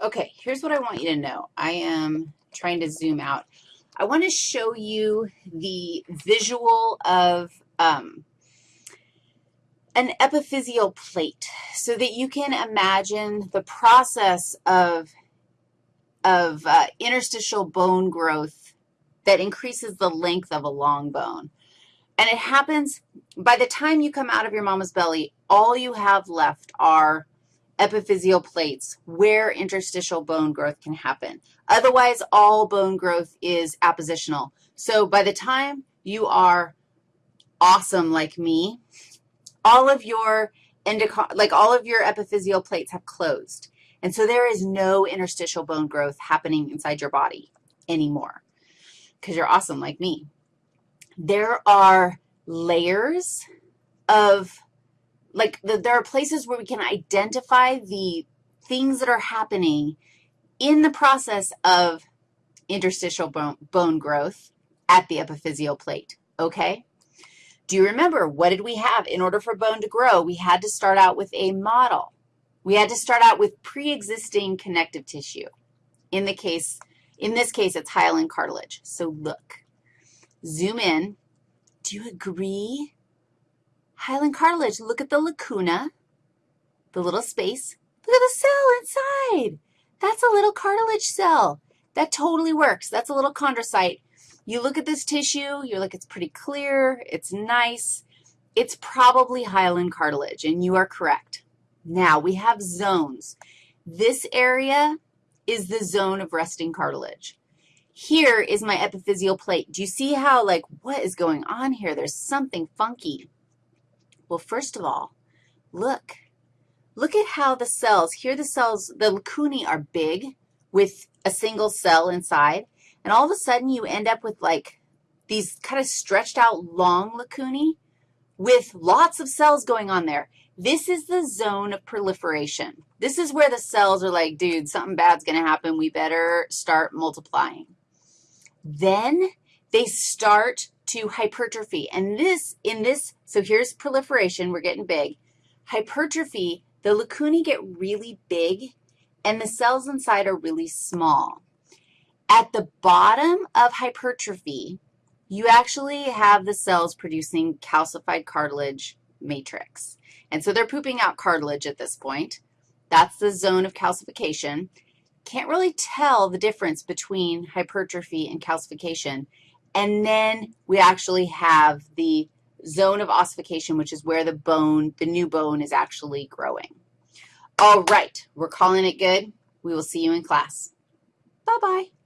Okay, here's what I want you to know. I am trying to zoom out. I want to show you the visual of um, an epiphyseal plate so that you can imagine the process of, of uh, interstitial bone growth that increases the length of a long bone. And it happens by the time you come out of your mama's belly, all you have left are epiphyseal plates where interstitial bone growth can happen. Otherwise, all bone growth is appositional. So by the time you are awesome like me, all of your like all of your epiphyseal plates have closed. And so there is no interstitial bone growth happening inside your body anymore because you're awesome like me. There are layers of like the, there are places where we can identify the things that are happening in the process of interstitial bone, bone growth at the epiphyseal plate, okay? Do you remember what did we have? In order for bone to grow, we had to start out with a model. We had to start out with pre-existing connective tissue. In the case, in this case, it's hyaline cartilage. So look, zoom in. Do you agree Hyaline cartilage, look at the lacuna, the little space. Look at the cell inside. That's a little cartilage cell. That totally works. That's a little chondrocyte. You look at this tissue, you're like, it's pretty clear, it's nice. It's probably hyaline cartilage, and you are correct. Now, we have zones. This area is the zone of resting cartilage. Here is my epiphyseal plate. Do you see how, like, what is going on here? There's something funky. Well, first of all, look. Look at how the cells, here the cells, the lacunae are big with a single cell inside, and all of a sudden you end up with like these kind of stretched out long lacunae with lots of cells going on there. This is the zone of proliferation. This is where the cells are like, dude, something bad's going to happen. We better start multiplying. Then they start to hypertrophy. And this, in this, so here's proliferation. We're getting big. Hypertrophy, the lacunae get really big, and the cells inside are really small. At the bottom of hypertrophy, you actually have the cells producing calcified cartilage matrix. And so they're pooping out cartilage at this point. That's the zone of calcification. Can't really tell the difference between hypertrophy and calcification. And then we actually have the zone of ossification, which is where the bone, the new bone is actually growing. All right, we're calling it good. We will see you in class. Bye-bye.